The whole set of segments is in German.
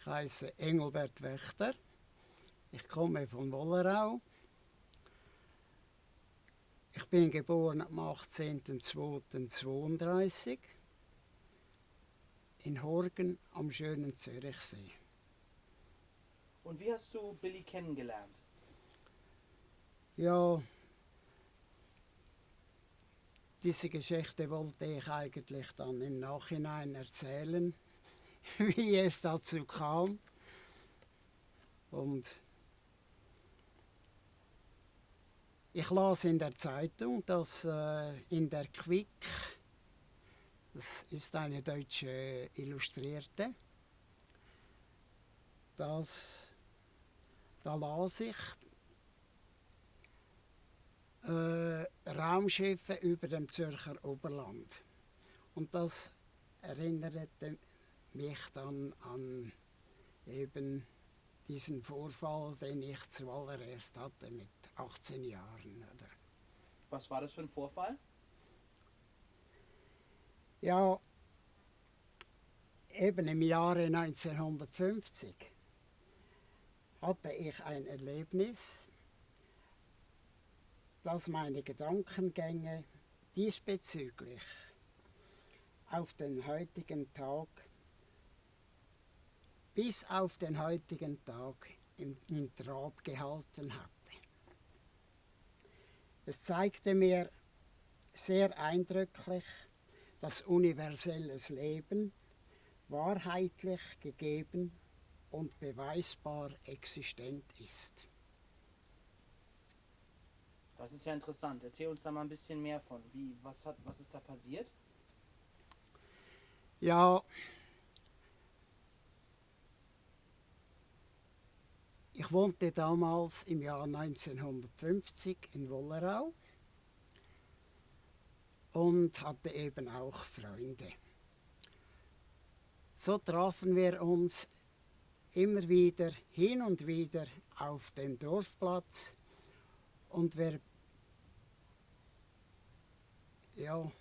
Ich heiße Engelbert Wächter. Ich komme von Wollerau. Ich bin geboren am 18.02.32 in Horgen am schönen Zürichsee. Und wie hast du Billy kennengelernt? Ja, diese Geschichte wollte ich eigentlich dann im Nachhinein erzählen, wie es dazu kam. Und ich las in der Zeitung, dass äh, in der Quick, das ist eine deutsche Illustrierte, dass da las ich, äh, Raumschiffe über dem Zürcher Oberland. Und das erinnerte mich dann an eben diesen Vorfall, den ich zuallererst hatte mit 18 Jahren. Oder? Was war das für ein Vorfall? Ja, eben im Jahre 1950 hatte ich ein Erlebnis, dass meine Gedankengänge diesbezüglich auf den heutigen Tag, bis auf den heutigen Tag in, in Trab gehalten hatte. Es zeigte mir sehr eindrücklich, dass universelles Leben wahrheitlich gegeben und beweisbar existent ist. Das ist ja interessant. Erzähl uns da mal ein bisschen mehr von. Wie, was, hat, was ist da passiert? Ja, ich wohnte damals im Jahr 1950 in Wollerau und hatte eben auch Freunde. So trafen wir uns immer wieder hin und wieder auf dem Dorfplatz und wir ja,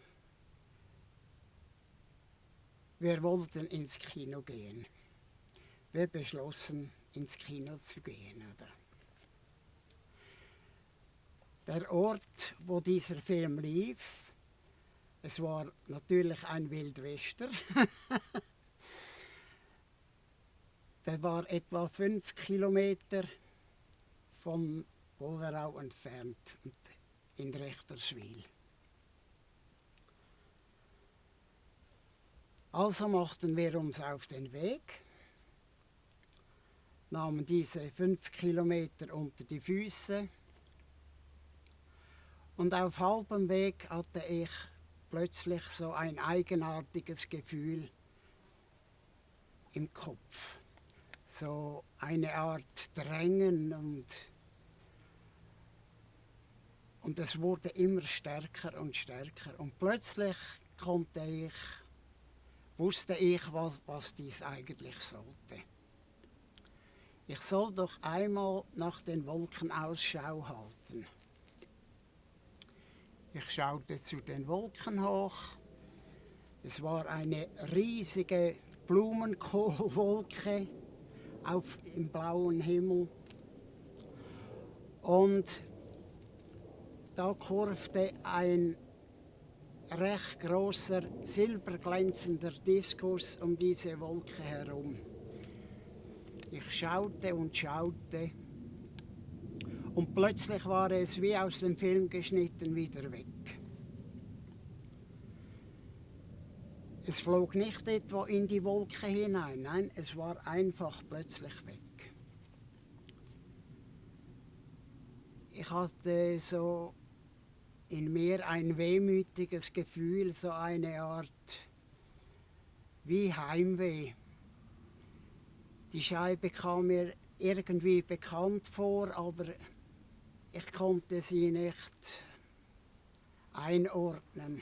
wir wollten ins Kino gehen. Wir beschlossen, ins Kino zu gehen. Oder? Der Ort, wo dieser Film lief, es war natürlich ein Wildwester. Der war etwa fünf Kilometer von Wolverau entfernt in Rechterswil. Also machten wir uns auf den Weg, nahmen diese fünf Kilometer unter die Füße und auf halbem Weg hatte ich plötzlich so ein eigenartiges Gefühl im Kopf. So eine Art Drängen und, und es wurde immer stärker und stärker. Und plötzlich konnte ich wusste ich, was, was dies eigentlich sollte. Ich soll doch einmal nach den Wolken Ausschau halten. Ich schaute zu den Wolken hoch. Es war eine riesige Blumenkohlwolke auf im blauen Himmel. Und da kurfte ein recht großer silberglänzender Diskus um diese Wolke herum. Ich schaute und schaute und plötzlich war es wie aus dem Film geschnitten wieder weg. Es flog nicht etwa in die Wolke hinein, nein, es war einfach plötzlich weg. Ich hatte so in mir ein wehmütiges Gefühl, so eine Art wie Heimweh. Die Scheibe kam mir irgendwie bekannt vor, aber ich konnte sie nicht einordnen.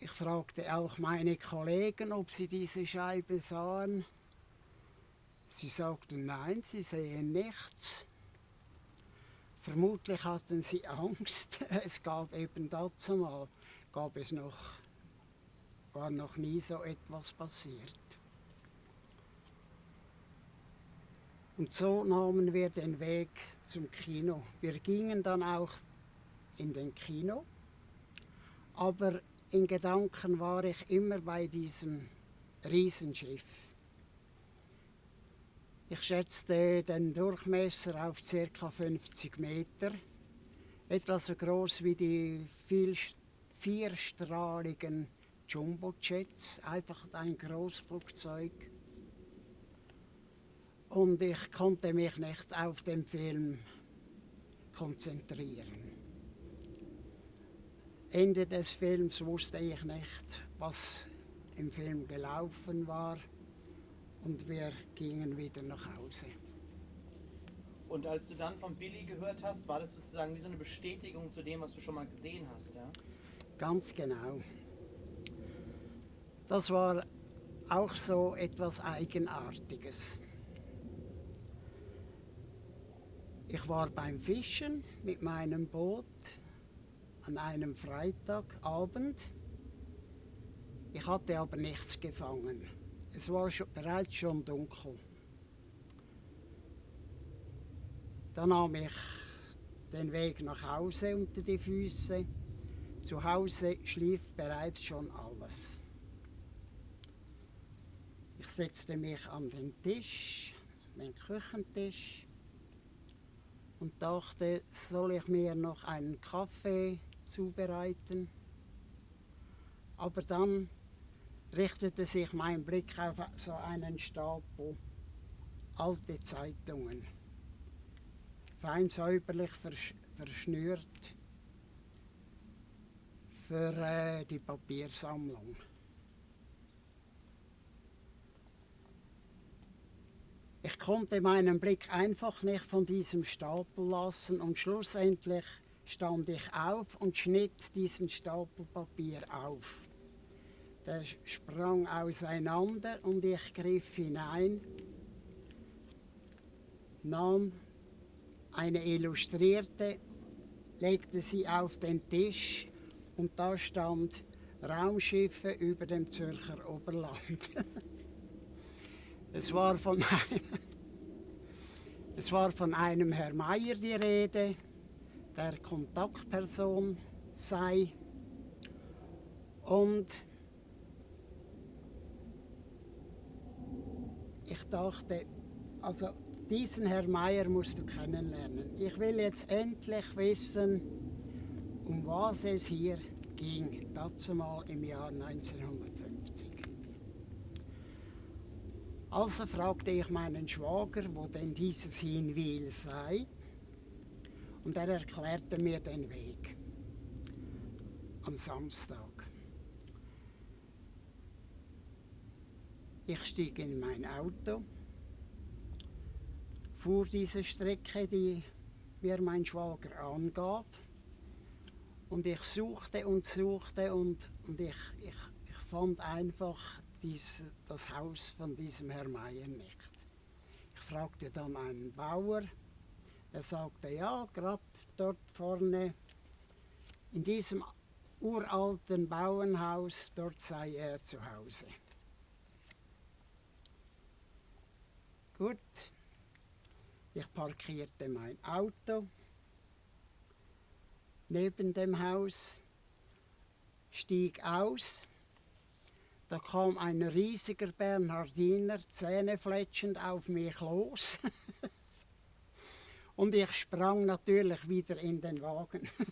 Ich fragte auch meine Kollegen, ob sie diese Scheibe sahen. Sie sagten nein, sie sehen nichts. Vermutlich hatten sie Angst. Es gab eben dazu mal, gab es noch war noch nie so etwas passiert. Und so nahmen wir den Weg zum Kino. Wir gingen dann auch in den Kino, aber in Gedanken war ich immer bei diesem Riesenschiff. Ich schätzte den Durchmesser auf ca. 50 Meter, etwa so groß wie die vierstrahligen Jumbojets, einfach ein Großflugzeug. Und ich konnte mich nicht auf den Film konzentrieren. Ende des Films wusste ich nicht, was im Film gelaufen war und wir gingen wieder nach Hause. Und als du dann von Billy gehört hast, war das sozusagen wie so eine Bestätigung zu dem, was du schon mal gesehen hast, ja? Ganz genau. Das war auch so etwas Eigenartiges. Ich war beim Fischen mit meinem Boot an einem Freitagabend. Ich hatte aber nichts gefangen. Es war schon, bereits schon dunkel. Dann nahm ich den Weg nach Hause unter die Füße. Zu Hause schlief bereits schon alles. Setzte mich an den Tisch, den Küchentisch, und dachte, soll ich mir noch einen Kaffee zubereiten? Aber dann richtete sich mein Blick auf so einen Stapel alte Zeitungen, fein säuberlich versch verschnürt für äh, die Papiersammlung. Ich konnte meinen Blick einfach nicht von diesem Stapel lassen und schlussendlich stand ich auf und schnitt diesen Stapel Papier auf. Der sprang auseinander und ich griff hinein, nahm eine illustrierte, legte sie auf den Tisch und da stand Raumschiffe über dem Zürcher Oberland. es, war von einem, es war von einem Herr Meier die Rede, der Kontaktperson sei und ich dachte, also diesen Herr Meier musst du kennenlernen. Ich will jetzt endlich wissen, um was es hier ging, dazu mal im Jahr 1950. Also fragte ich meinen Schwager, wo denn dieses Hinwil sei, und er erklärte mir den Weg am Samstag. Ich stieg in mein Auto, fuhr diese Strecke, die mir mein Schwager angab, und ich suchte und suchte und, und ich, ich, ich fand einfach dies, das Haus von diesem Herrn Meier nicht. Ich fragte dann einen Bauer, er sagte, ja, gerade dort vorne in diesem uralten Bauernhaus, dort sei er zu Hause. Gut, ich parkierte mein Auto neben dem Haus, stieg aus. Da kam ein riesiger Bernhardiner zähnefletschend auf mich los. Und ich sprang natürlich wieder in den Wagen.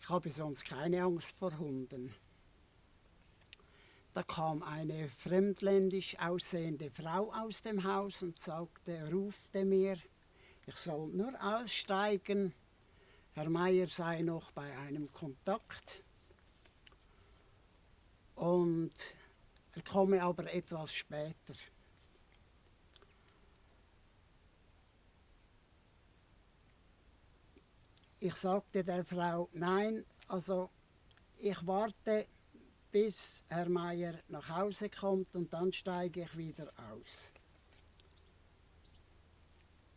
ich habe sonst keine Angst vor Hunden. Da kam eine fremdländisch aussehende Frau aus dem Haus und sagte, rufte mir, ich soll nur aussteigen, Herr Meier sei noch bei einem Kontakt und er komme aber etwas später. Ich sagte der Frau, nein, also ich warte bis Herr Meier nach Hause kommt und dann steige ich wieder aus.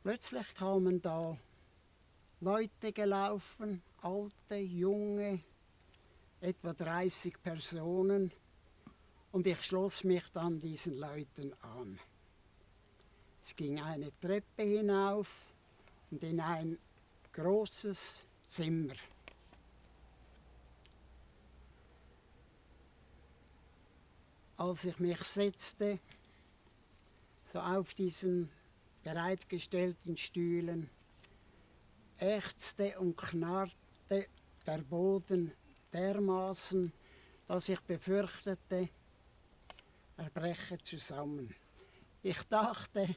Plötzlich kamen da Leute gelaufen, alte, junge, etwa 30 Personen und ich schloss mich dann diesen Leuten an. Es ging eine Treppe hinauf und in ein großes Zimmer. Als ich mich setzte, so auf diesen bereitgestellten Stühlen, ächzte und knarrte der Boden dermaßen, dass ich befürchtete, er breche zusammen. Ich dachte,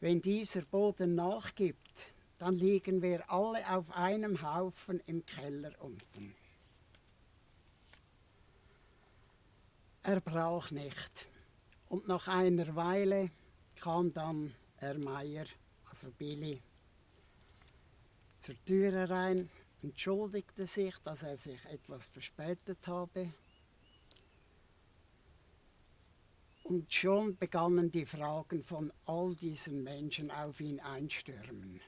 wenn dieser Boden nachgibt, dann liegen wir alle auf einem Haufen im Keller unten. Er brach nicht. Und nach einer Weile kam dann Herr Meier, also Billy, zur Tür herein, entschuldigte sich, dass er sich etwas verspätet habe. Und schon begannen die Fragen von all diesen Menschen auf ihn einstürmen.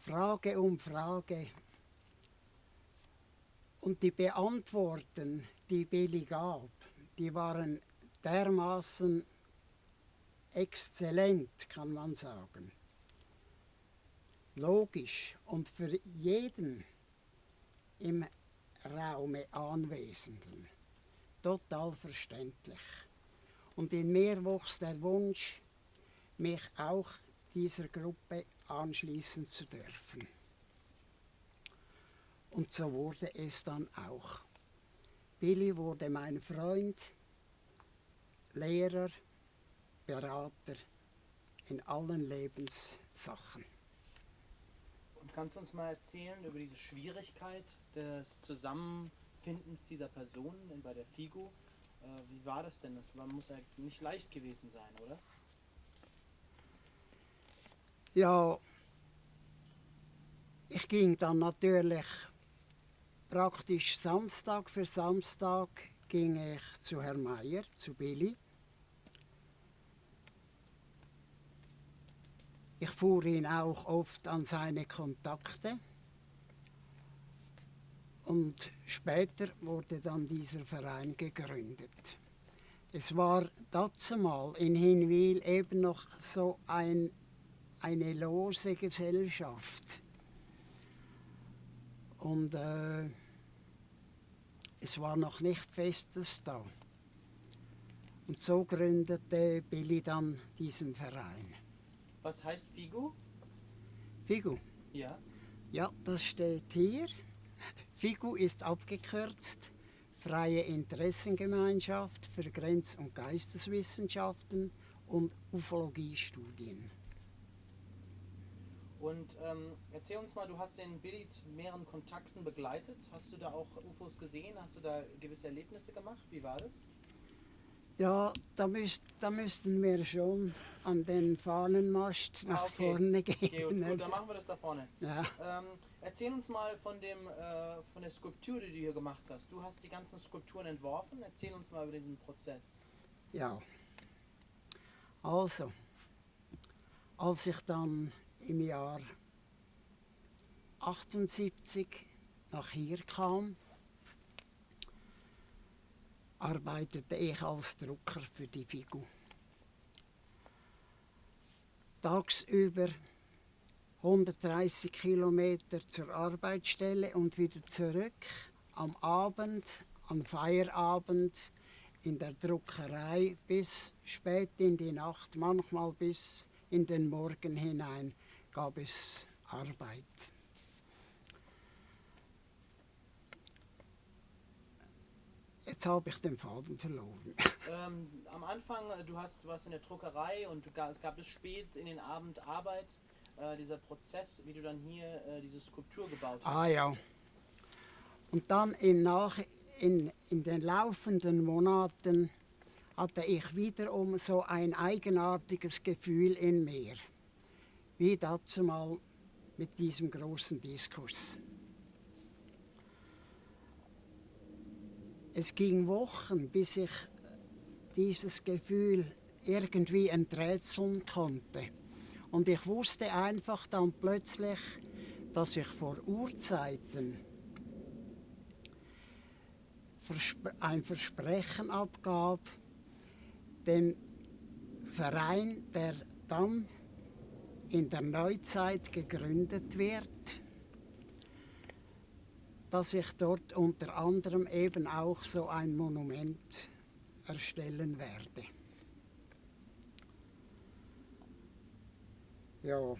Frage um Frage. Und die Beantworten, die Billy gab, die waren dermaßen exzellent, kann man sagen. Logisch und für jeden im Raume Anwesenden total verständlich. Und in mir wuchs der Wunsch, mich auch dieser Gruppe anschließen zu dürfen. Und so wurde es dann auch. Billy wurde mein Freund, Lehrer, Berater in allen Lebenssachen. Kannst du uns mal erzählen über diese Schwierigkeit des Zusammenfindens dieser Personen bei der FIGO? Äh, wie war das denn? Das muss ja nicht leicht gewesen sein, oder? Ja, ich ging dann natürlich praktisch Samstag für Samstag ging ich zu Herrn Meier, zu Billy. Ich fuhr ihn auch oft an seine Kontakte. Und später wurde dann dieser Verein gegründet. Es war dazu mal in Hinwil eben noch so ein eine lose Gesellschaft. Und äh, es war noch nicht Festes da. Und so gründete Billy dann diesen Verein. Was heißt Figo? Figo? Ja. Ja, das steht hier. FIGU ist abgekürzt Freie Interessengemeinschaft für Grenz- und Geisteswissenschaften und Ufologiestudien. Und ähm, erzähl uns mal, du hast den Billy zu mehreren Kontakten begleitet. Hast du da auch UFOs gesehen? Hast du da gewisse Erlebnisse gemacht? Wie war das? Ja, da, müsst, da müssten wir schon an den Fahnenmast nach Ah, okay. vorne Okay, gehen. gut, ne? gut, dann machen wir das da vorne. ja. Ähm, erzähl uns mal von, dem, äh, von der Skulptur, die du hier gemacht hast. Du hast die ganzen Skulpturen entworfen. Erzähl uns mal über diesen Prozess. ja. Also, als ich dann im Jahr 78 nach hier kam, arbeitete ich als Drucker für die Figu. Tagsüber 130 Kilometer zur Arbeitsstelle und wieder zurück. Am Abend, an Feierabend in der Druckerei bis spät in die Nacht, manchmal bis in den Morgen hinein gab es Arbeit. Jetzt habe ich den Faden verloren. Ähm, am Anfang, äh, du hast, warst in der Druckerei und es gab bis spät in den Abend Arbeit. Äh, dieser Prozess, wie du dann hier äh, diese Skulptur gebaut hast. Ah ja. Und dann im Nach in, in den laufenden Monaten hatte ich wiederum so ein eigenartiges Gefühl in mir, wie dazu mal mit diesem großen Diskurs. Es ging Wochen, bis ich dieses Gefühl irgendwie enträtseln konnte. Und ich wusste einfach dann plötzlich, dass ich vor Urzeiten ein Versprechen abgab, dem Verein, der dann in der Neuzeit gegründet wird, dass ich dort unter anderem eben auch so ein Monument erstellen werde. Ja.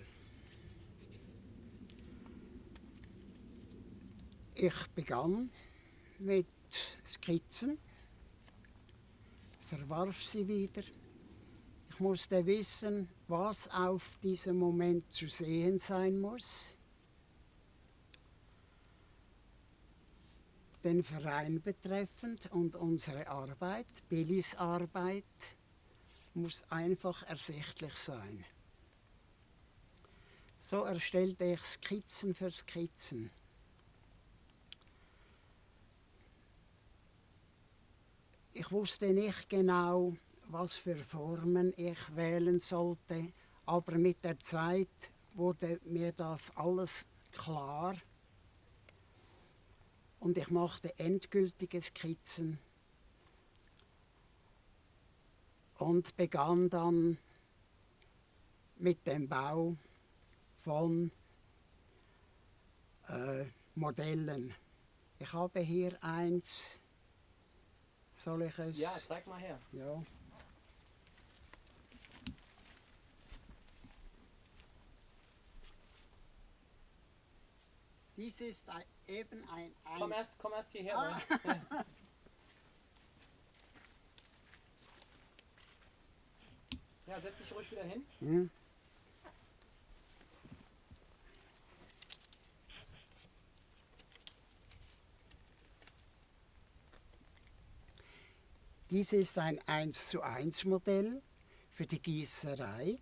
Ich begann mit Skizzen, verwarf sie wieder. Ich musste wissen, was auf diesem Moment zu sehen sein muss. Den Verein betreffend und unsere Arbeit, Billys Arbeit, muss einfach ersichtlich sein. So erstellte ich Skizzen für Skizzen. Ich wusste nicht genau, was für Formen ich wählen sollte, aber mit der Zeit wurde mir das alles klar und ich machte endgültige Skizzen und begann dann mit dem Bau von äh, Modellen. Ich habe hier eins soll ich es? Ja, zeig mal her. Ja. Dies ist ein, eben ein Komm Eins. erst, komm erst hierher. Ah. Ja, setz dich ruhig wieder hin. Hm? Dies ist ein 1 zu 1 Modell für die Gießerei.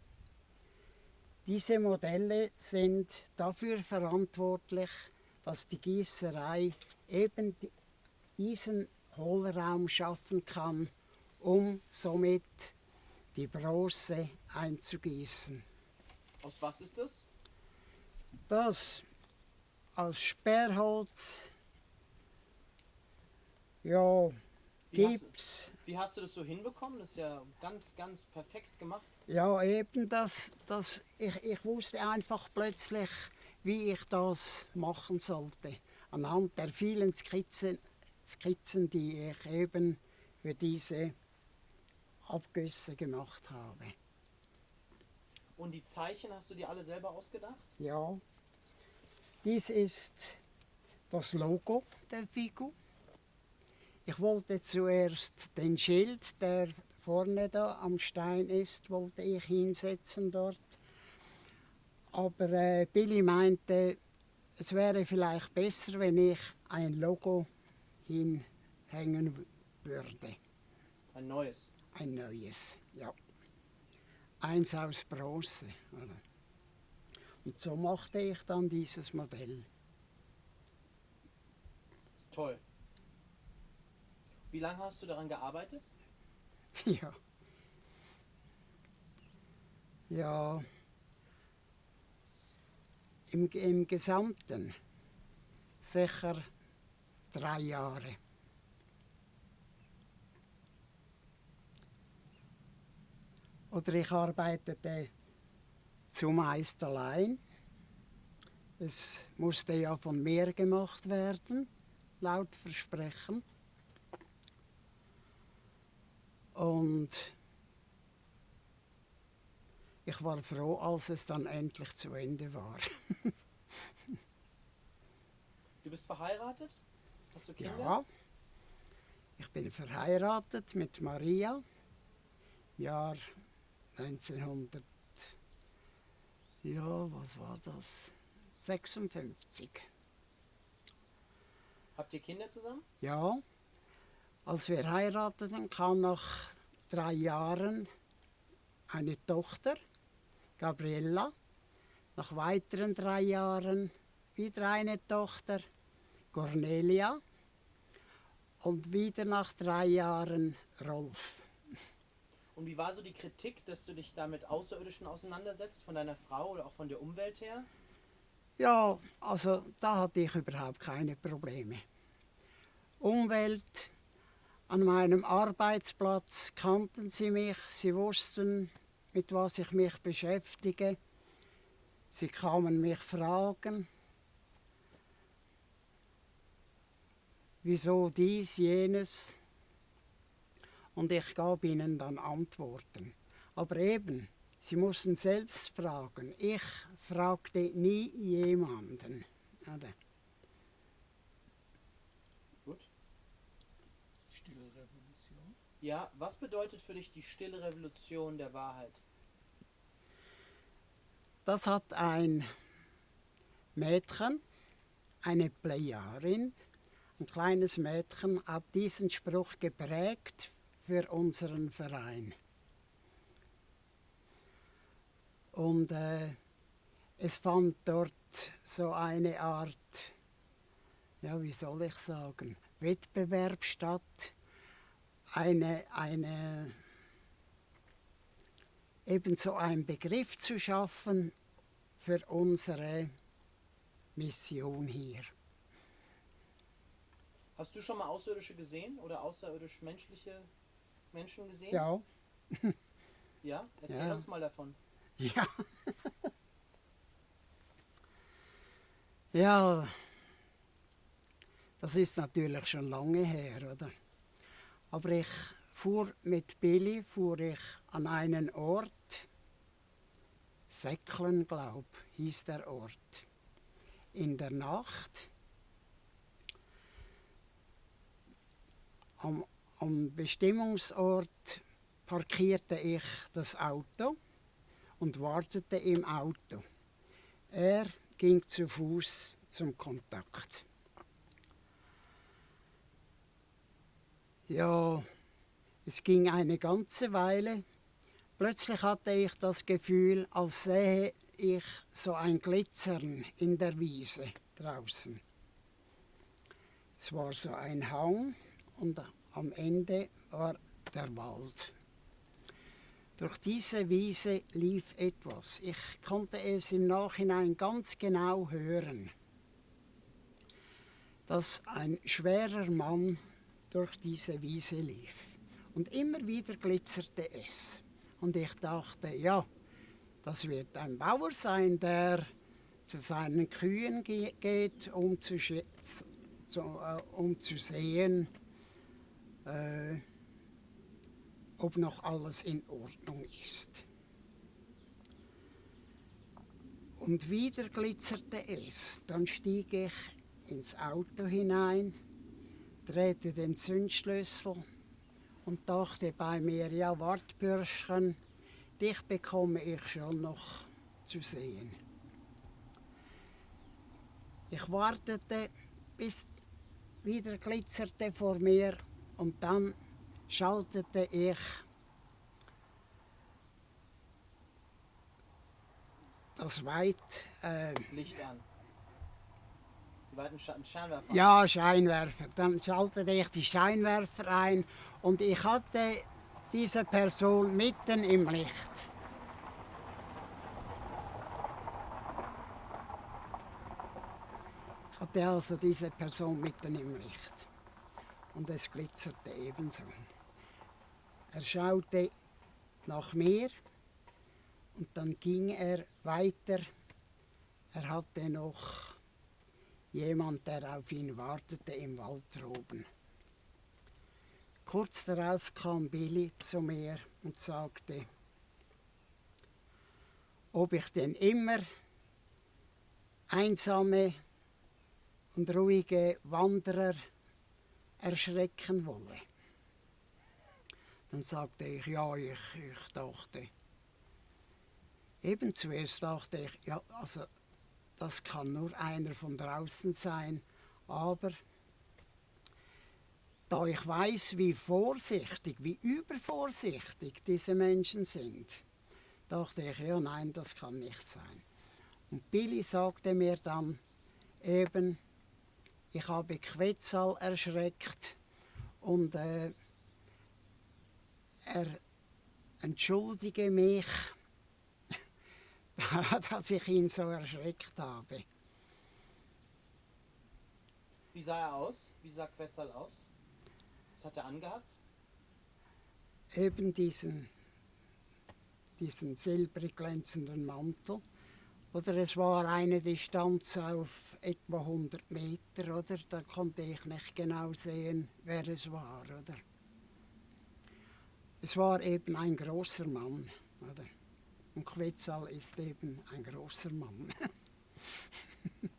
Diese Modelle sind dafür verantwortlich, dass die Gießerei eben di- diesen Hohlraum schaffen kann, um somit die Bronze einzugießen. Aus was ist das? Das als Sperrholz, ja, Wie hast, Gips, wie hast du das so hinbekommen? Das ist ja ganz, ganz perfekt gemacht. ja eben das, das ich, ich wusste einfach plötzlich, wie ich das machen sollte. Anhand der vielen Skizzen, Skizzen die ich eben für diese Abgüsse gemacht habe. Und die Zeichen hast du dir alle selber ausgedacht? Ja, dies ist das Logo der Figur. Ich wollte zuerst den Schild, der vorne da am Stein ist, wollte ich hinsetzen dort. Aber äh, Billy meinte, es wäre vielleicht besser, wenn ich ein Logo hinhängen würde. Ein neues. Ein neues, ja. Eins aus Bronze. Oder? Und so machte ich dann dieses Modell. Ist toll. Wie lange hast du daran gearbeitet? Ja. Ja. Im, Im Gesamten sicher drei Jahre. Oder ich arbeitete zumeist allein. Es musste ja von mir gemacht werden, laut Versprechen. Und ich war froh, als es dann endlich zu Ende war. Du bist verheiratet? Hast du Kinder? Ja, ich bin verheiratet mit Maria. Jahr 1900. Ja, was war das? 56. Habt ihr Kinder zusammen? Ja, als wir heirateten, kam nach drei Jahren eine Tochter, Gabriella. Nach weiteren drei Jahren wieder eine Tochter, Cornelia. Und wieder nach drei Jahren Rolf. Und wie war so die Kritik, dass du dich da mit Außerirdischen auseinandersetzt, von deiner Frau oder auch von der Umwelt her? Ja, also da hatte ich überhaupt keine Probleme. Umwelt, an meinem Arbeitsplatz kannten sie mich, sie wussten, mit was ich mich beschäftige. Sie kamen mich fragen, wieso dies, jenes. Und ich gab ihnen dann Antworten. Aber eben, sie mussten selbst fragen. Ich fragte nie jemanden. Oder? Gut. Stille Revolution. Ja, was bedeutet für dich die stille Revolution der Wahrheit? Das hat ein Mädchen, eine Plejarin, ein kleines Mädchen, hat diesen Spruch geprägt für unseren Verein. Und äh, es fand dort so eine Art, ja, wie soll ich sagen, Wettbewerb statt, eine, eine, ebenso einen Begriff zu schaffen für unsere Mission hier. Hast du schon mal Außerirdische gesehen oder außerirdisch menschliche Menschen gesehen? Ja. Ja? Erzähl Ja. uns mal davon. Ja. ja, das ist natürlich schon lange her, oder? Aber ich fuhr mit Billy fuhr ich an einen Ort, Säcklen, glaub, hieß der Ort. In der Nacht am, am Bestimmungsort parkierte ich das Auto und wartete im Auto. Er ging zu Fuß zum Kontakt. Ja, es ging eine ganze Weile. Plötzlich hatte ich das Gefühl, als sähe ich so ein Glitzern in der Wiese draußen. Es war so ein Hang und am Ende war der Wald. Durch diese Wiese lief etwas. Ich konnte es im Nachhinein ganz genau hören, dass ein schwerer Mann durch diese Wiese lief. Und immer wieder glitzerte es. Und ich dachte, ja, das wird ein Bauer sein, der zu seinen Kühen ge geht, um zu, zu, äh, um zu sehen, äh, ob noch alles in Ordnung ist. Und wieder glitzerte es. Dann stieg ich ins Auto hinein, drehte den Zündschlüssel und dachte bei mir, ja, wart Bürschchen, dich bekomme ich schon noch zu sehen. Ich wartete, bis wieder glitzerte vor mir und dann schaltete ich das Weit, äh, Licht an. Scheinwerfer. ja, Scheinwerfer. Dann schaltete ich die Scheinwerfer ein und ich hatte diese Person mitten im Licht. Ich hatte also diese Person mitten im Licht und es glitzerte ebenso. Er schaute nach mir und dann ging er weiter. Er hatte noch jemand, der auf ihn wartete im Wald droben. Kurz darauf kam Billy zu mir und sagte, ob ich denn immer einsame und ruhige Wanderer erschrecken wolle. Dann sagte ich, ja, ich, ich dachte. Eben zuerst dachte ich, ja, also das kann nur einer von draußen sein, aber da ich weiß, wie vorsichtig, wie übervorsichtig diese Menschen sind, dachte ich, ja nein, das kann nicht sein. Und Billy sagte mir dann eben, ich habe Quetzal erschreckt und äh, er entschuldige mich, dass ich ihn so erschreckt habe. Wie sah er aus? Wie sah Quetzal aus? Was hat er angehabt? Eben diesen, diesen silbrig glänzenden Mantel. Oder es war eine Distanz auf etwa 100 Meter, oder? Da konnte ich nicht genau sehen, wer es war, oder? Es war eben ein großer Mann, oder? Und Quetzal ist eben ein großer Mann.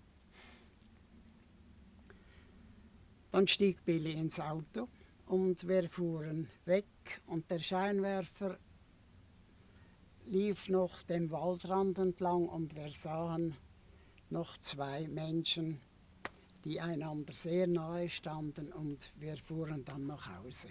Dann stieg Billy ins Auto und wir fuhren weg und der Scheinwerfer lief noch den Waldrand entlang und wir sahen noch zwei Menschen, die einander sehr nahe standen und wir fuhren dann nach Hause.